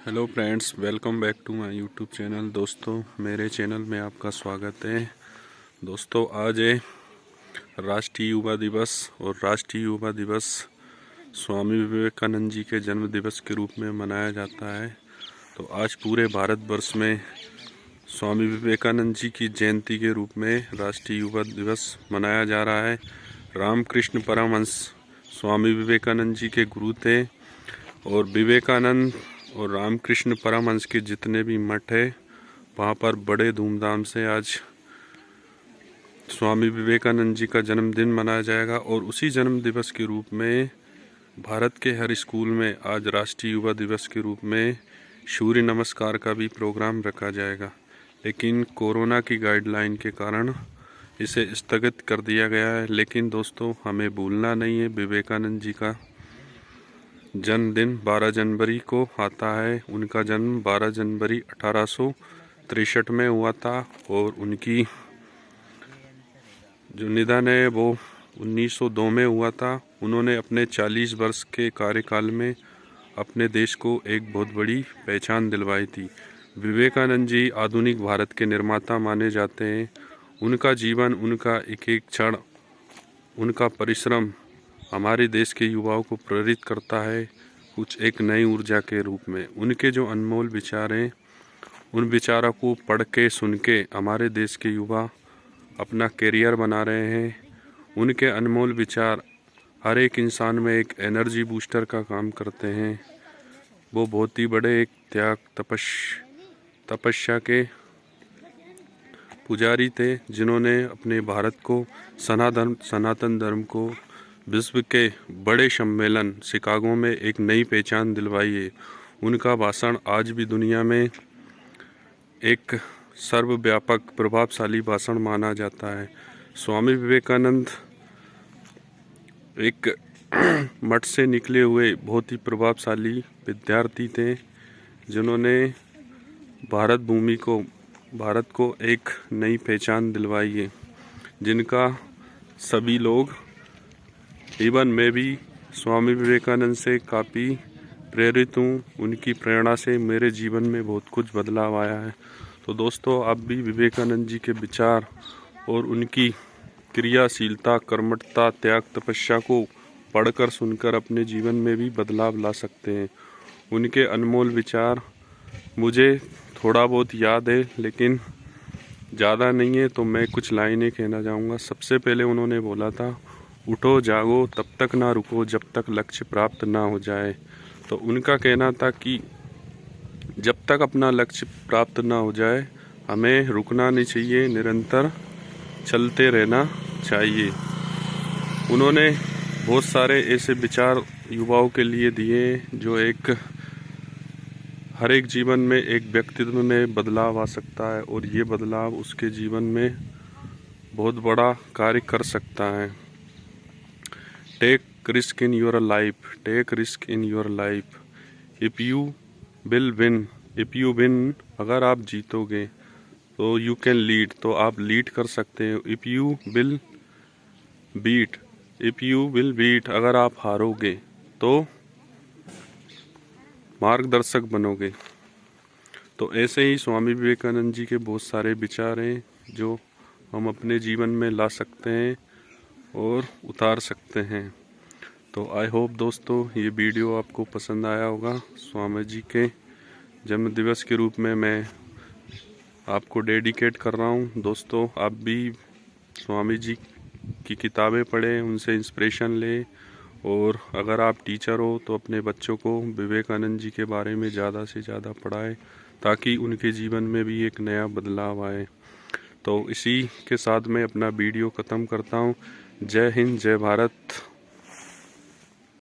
Hello friends welcome back to my YouTube channel दोस्तों, मेरे channel में आपका स्वागत है। दोस्तों, आज है राष्ट्रीय युवा दिवस और राष्ट्रीय युवा दिवस स्वामी विवेकानंद जी के जन्म दिवस के रूप में मनाया जाता है। तो आज पूरे भारतवर्ष में स्वामी विवेकानंद जी की जयंती के रूप में राष्ट्रीय युवा दिवस मनाया जा रहा है। रामकृष्ण परमहंस स्वामी विवेकानंद जी के गुरु थे और विवेकानंद और रामकृष्ण परमहंस के जितने भी मठ है, वहाँ पर बड़े धूमधाम से आज स्वामी विवेकानंद जी का जन्मदिन मनाया जाएगा और उसी जन्म दिवस के रूप में भारत के हर स्कूल में आज राष्ट्रीय युवा दिवस के रूप में सूर्य नमस्कार का भी प्रोग्राम रखा जाएगा। लेकिन कोरोना की गाइडलाइन के कारण इसे स्थगित कर दिया गया है। लेकिन दोस्तों, हमें भूलना नहीं है विवेकानंद जी का। जन्मदिन 12 जनवरी को आता है। उनका जन्म 12 जनवरी अठारह में हुआ था और उनकी जो निधन है वो 1902 में हुआ था। उन्होंने अपने 40 वर्ष के कार्यकाल में अपने देश को एक बहुत बड़ी पहचान दिलवाई थी। विवेकानंद जी आधुनिक भारत के निर्माता माने जाते हैं। उनका जीवन, उनका एक एक क्षण, उनका परिश्रम हमारे देश के युवाओं को प्रेरित करता है कुछ एक नई ऊर्जा के रूप में। उनके जो अनमोल विचार हैं, उन विचारों को पढ़ के, सुन के हमारे देश के युवा अपना करियर बना रहे हैं। उनके अनमोल विचार हर एक इंसान में एक एनर्जी बूस्टर का काम करते हैं। वो बहुत ही बड़े एक त्याग, तपश, तपस्या के पुजारी थे, जिन्होंने अपने भारत को सनातन सनातन धर्म को विश्व के बड़े सम्मेलन शिकागो में एक नई पहचान दिलवाई है। उनका भाषण आज भी दुनिया में एक सर्वव्यापक, प्रभावशाली भाषण माना जाता है। स्वामी विवेकानंद एक मठ से निकले हुए बहुत ही प्रभावशाली विद्यार्थी थे, जिन्होंने भारत भूमि को, भारत को एक नई पहचान दिलवाई है, जिनका सभी लोग इवन मैं भी स्वामी विवेकानंद से काफ़ी प्रेरित हूँ। उनकी प्रेरणा से मेरे जीवन में बहुत कुछ बदलाव आया है। तो दोस्तों, आप भी विवेकानंद जी के विचार और उनकी क्रियाशीलता, कर्मठता, त्याग, तपस्या को पढ़कर सुनकर अपने जीवन में भी बदलाव ला सकते हैं। उनके अनमोल विचार मुझे थोड़ा बहुत याद है, लेकिन ज़्यादा नहीं है तो मैं कुछ लाइनें कहना चाहूँगा। सबसे पहले उन्होंने बोला था उठो, जागो, तब तक ना रुको, जब तक लक्ष्य प्राप्त ना हो जाए। तो उनका कहना था कि जब तक अपना लक्ष्य प्राप्त ना हो जाए, हमें रुकना नहीं चाहिए, निरंतर चलते रहना चाहिए। उन्होंने बहुत सारे ऐसे विचार युवाओं के लिए दिए, जो एक, हर एक जीवन में एक व्यक्तित्व में बदलाव आ सकता है, और ये बदलाव उसके जीवन में बहुत बड़ा कार्य कर सकता है। Take risk in your life take risk in your life if you will win if you win अगर आप जीतोगे तो यू कैन लीड तो आप लीड कर सकते हैं. If you will beat if you will beat अगर आप हारोगे तो मार्गदर्शक बनोगे. तो ऐसे ही स्वामी विवेकानंद जी के बहुत सारे विचार हैं, जो हम अपने जीवन में ला सकते हैं. और उतार सकते हैं। तो आई होप दोस्तों ये वीडियो आपको पसंद आया होगा। स्वामी जी के जन्म दिवस के रूप में मैं आपको डेडिकेट कर रहा हूँ। दोस्तों, आप भी स्वामी जी की किताबें पढ़ें, उनसे इंस्पिरेशन लें और अगर आप टीचर हो तो अपने बच्चों को विवेकानंद जी के बारे में ज़्यादा से ज़्यादा पढ़ाएँ ताकि उनके जीवन में भी एक नया बदलाव आए। तो इसी के साथ मैं अपना वीडियो ख़त्म करता हूँ। जय हिंद जय भारत।